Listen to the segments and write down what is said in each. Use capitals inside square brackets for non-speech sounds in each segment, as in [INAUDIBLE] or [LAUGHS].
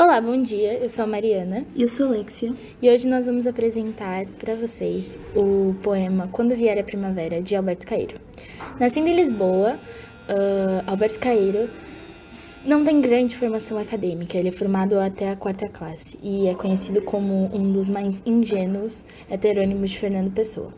Olá, bom dia. Eu sou a Mariana. E eu sou a Alexia. E hoje nós vamos apresentar para vocês o poema Quando Vier a Primavera, de Alberto Caeiro. Nascendo em Lisboa, uh, Alberto Caeiro não tem grande formação acadêmica, ele é formado até a quarta classe e é conhecido como um dos mais ingênuos heterônimos de Fernando Pessoa.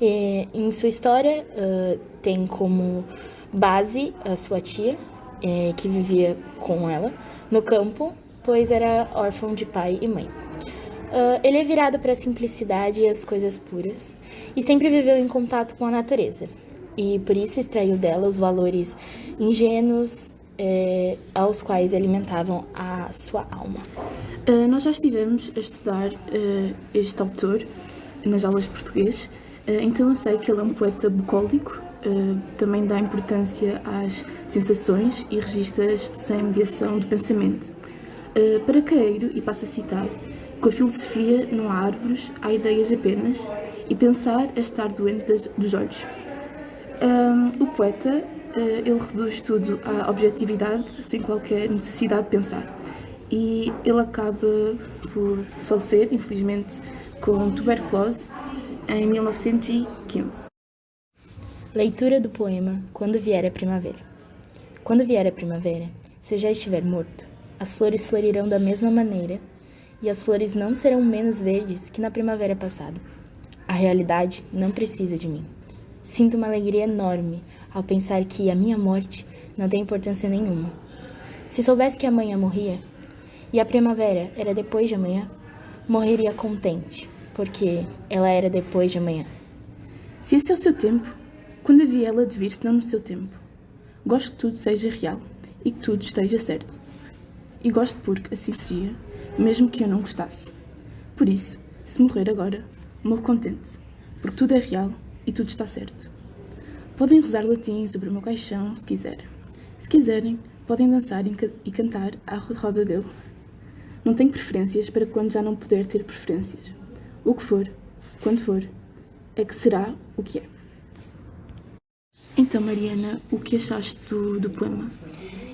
E, em sua história, uh, tem como base a sua tia, eh, que vivia com ela no campo pois era órfão de pai e mãe. Uh, ele é virado para a simplicidade e as coisas puras, e sempre viveu em contato com a natureza, e por isso extraiu dela os valores ingênuos é, aos quais alimentavam a sua alma. Uh, nós já estivemos a estudar uh, este autor nas aulas de português, então eu sei que ele é um poeta bucólico, também dá importância às sensações e registas sem mediação do pensamento. Uh, para Caeiro, e passo a citar, com a filosofia não há árvores, há ideias apenas, e pensar é estar doente das, dos olhos. Um, o poeta, uh, ele reduz tudo à objetividade, sem qualquer necessidade de pensar. E ele acaba por falecer, infelizmente, com tuberculose, em 1915. Leitura do poema Quando Vier a Primavera. Quando vier a primavera, se já estiver morto, as flores florirão da mesma maneira, e as flores não serão menos verdes que na primavera passada. A realidade não precisa de mim. Sinto uma alegria enorme ao pensar que a minha morte não tem importância nenhuma. Se soubesse que amanhã morria, e a primavera era depois de amanhã, morreria contente, porque ela era depois de amanhã. Se esse é o seu tempo, quando havia ela de vir se não no seu tempo? Gosto que tudo seja real e que tudo esteja certo e gosto porque assim seria, mesmo que eu não gostasse. Por isso, se morrer agora, morro contente, porque tudo é real e tudo está certo. Podem rezar latim sobre o meu caixão, se quiserem. Se quiserem, podem dançar e cantar à roda dele. Não tenho preferências para quando já não puder ter preferências. O que for, quando for, é que será o que é. Então, Mariana, o que achaste do, do poema?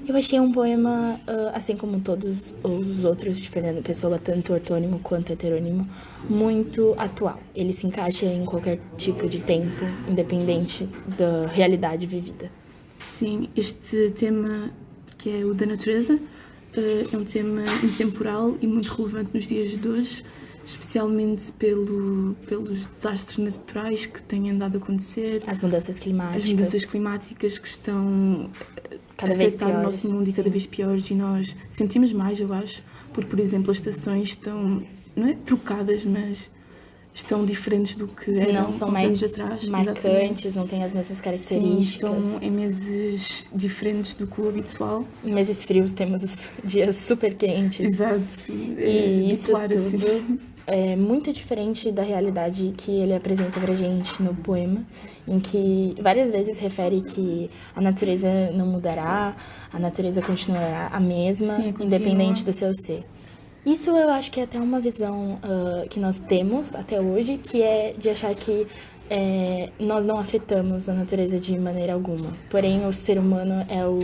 Eu achei um poema, uh, assim como todos os outros de Fernando Pessoa, tanto ortônimo quanto heterônimo, muito atual. Ele se encaixa em qualquer tipo de tempo, independente da realidade vivida. Sim, este tema, que é o da natureza, uh, é um tema intemporal e muito relevante nos dias de hoje, especialmente pelo, pelos desastres naturais que têm andado a acontecer. As mudanças climáticas. As mudanças climáticas que estão cada vez piores. o nosso mundo e cada vez piores e nós sentimos mais, eu acho, porque, por exemplo, as estações estão, não é trocadas, mas estão diferentes do que eram não são mais anos atrás. marcantes, exatamente. não têm as mesmas características. Sim, estão em meses diferentes do que o habitual. Em meses frios temos dias super quentes. Exato, sim. E é, isso claro, tudo assim é muito diferente da realidade que ele apresenta pra gente no poema, em que várias vezes refere que a natureza não mudará, a natureza continuará a mesma, Sim, independente do seu ser. Isso eu acho que é até uma visão uh, que nós temos até hoje, que é de achar que é, nós não afetamos a natureza de maneira alguma. Porém, o ser humano é o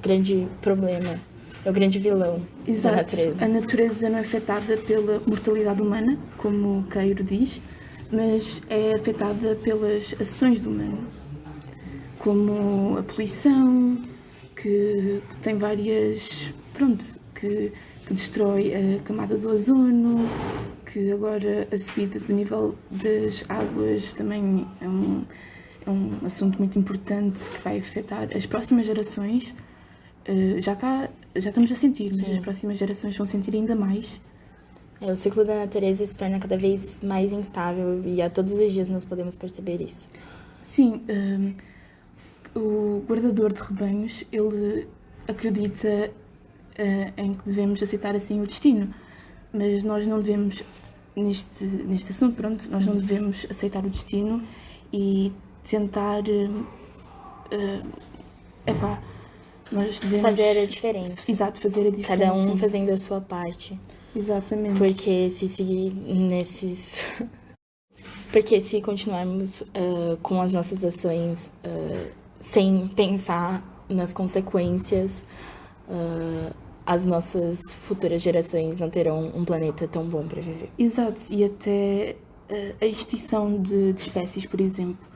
grande problema é o grande vilão Exato. da natureza. A natureza não é afetada pela mortalidade humana, como o Queiro diz, mas é afetada pelas ações do humano, como a poluição, que tem várias. pronto, que, que destrói a camada do ozono, que agora a subida do nível das águas também é um, é um assunto muito importante que vai afetar as próximas gerações. Uh, já está já estamos a sentir, mas as próximas gerações vão sentir ainda mais. É, o ciclo da natureza se torna cada vez mais instável e a todos os dias nós podemos perceber isso. Sim, um, o guardador de rebanhos, ele acredita uh, em que devemos aceitar assim o destino, mas nós não devemos, neste, neste assunto, pronto, nós não devemos aceitar o destino e tentar, uh, epá, nós devemos fazer a diferença. Exato, fazer a diferença. Cada um fazendo a sua parte. Exatamente. Porque se seguir nesses. [LAUGHS] Porque se continuarmos uh, com as nossas ações uh, sem pensar nas consequências, uh, as nossas futuras gerações não terão um planeta tão bom para viver. Exato, e até a extinção de, de, espécies, por exemplo,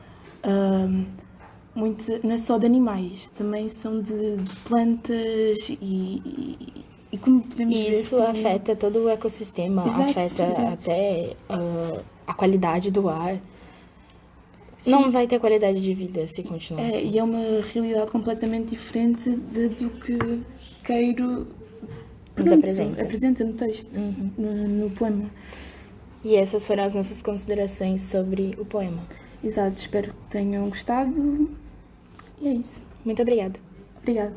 muito, não é só de animais, também são de, de plantas e, e, e, como podemos e isso ver, afeta todo o ecossistema, exato, afeta exato. até uh, a qualidade do ar. Sim. Não vai ter qualidade de vida se continuar é, assim. E é uma realidade completamente diferente de, do que Queiro nos apresenta. apresenta no texto, uhum. no, no, poema. E essas foram as nossas considerações sobre o poema. Exato, espero que tenham gostado. E é isso. Muito obrigada. Obrigada.